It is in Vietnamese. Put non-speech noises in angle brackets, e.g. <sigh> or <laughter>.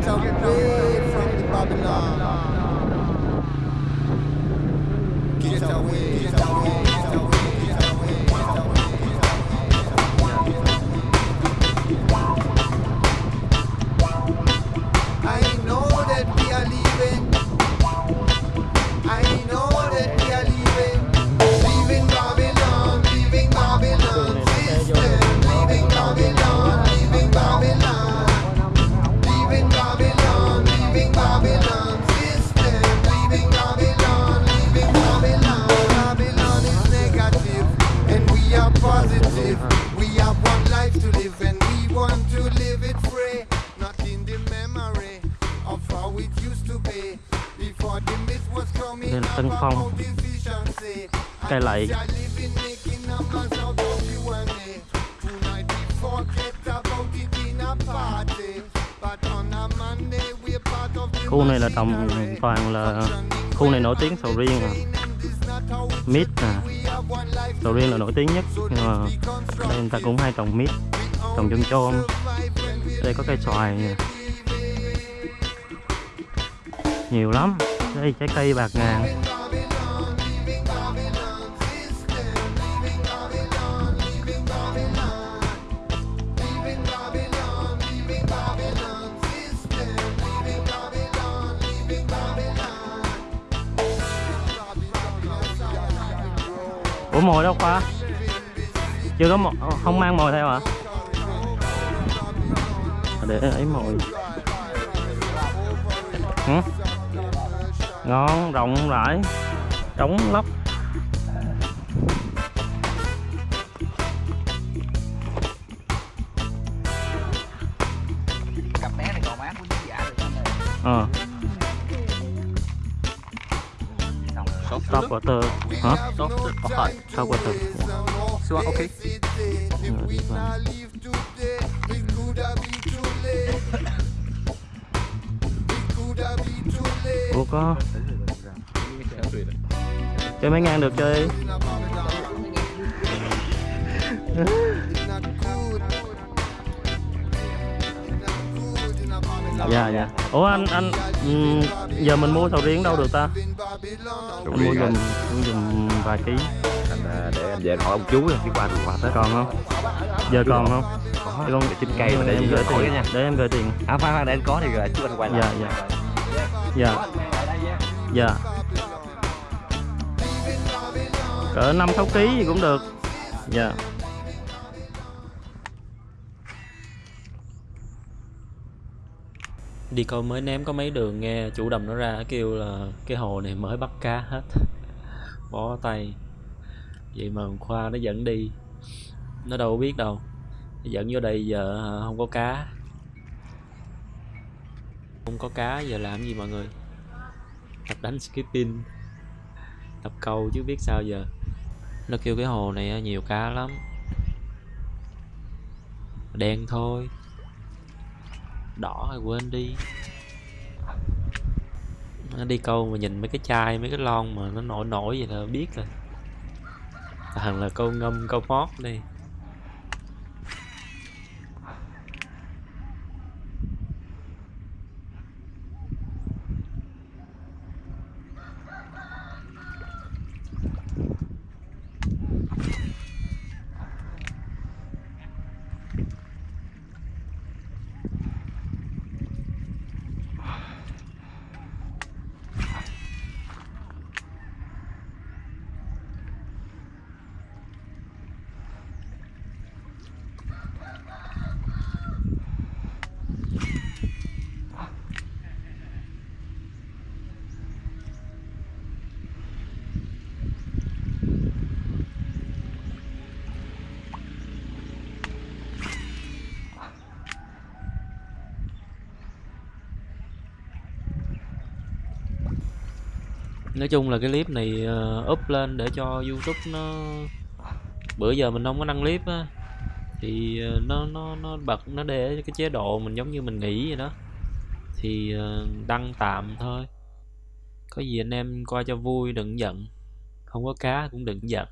Get away from the Babylon. Get away, get away, Đây là Tân Phong. Cây lại. Khu này là trồng toàn là khu này nổi tiếng sầu riêng à. Mít nè sầu riêng là nổi tiếng nhất, nhưng mà đây người ta cũng hay trồng mít, trồng chôm chôm. Đây có cây xoài nè nhiều lắm. Đây, trái cây bạc ngàn. Ủa, mồi đâu khoa? Chưa có mồi ờ, không mang mồi theo hả? Để ấy mồi. Hả? Ngon rộng rãi trống lóc. Cặp bé này còn mát của giả được ờ. Xong. Top water. Hả? Có hỏi top water. Xua ok <laughs> ủa có. Chơi mấy ngang được chơi. Dạ dạ. Ủa anh anh giờ mình mua sầu riêng đâu được ta? Anh mua giùm mua giùm vài ký. Anh à, để anh về hỏi ông chú đi qua qua tết còn không? Giờ còn không? Có con chín cây mà để em gửi tiền. nha. Để em gửi tiền. À khoan khoan để anh có thì rồi chú anh quay lại. Dạ dạ. Dạ dạ. Cỡ năm, sáu ký gì cũng được. Dạ. Đi câu mới ném có mấy đường nghe chủ đầm nó ra, kêu là cái hồ này mới bắt cá hết. <laughs> Bó tay. Vậy mà khoa nó dẫn đi. Nó đâu biết đâu. Nó dẫn vô đây giờ à, không có cá. Không có cá giờ làm gì mọi người? Tập đánh skipping, tập câu chứ biết sao giờ. Nó kêu cái hồ này nhiều cá lắm. Đen thôi. Đỏ thì quên đi. Nó đi câu mà nhìn mấy cái chai, mấy cái lon mà nó nổi nổi vậy là biết rồi. Thằng là câu ngâm, câu mót đi. Nói chung là cái clip này uh, up lên để cho youtube nó bữa giờ mình không có đăng clip á. Thì ờ, nó nó nó bật nó để cái chế độ mình giống như mình nghĩ vậy đó. Thì ờ, đăng tạm thôi. Có gì anh em coi cho vui đừng giận. Không có cá cũng đừng giận.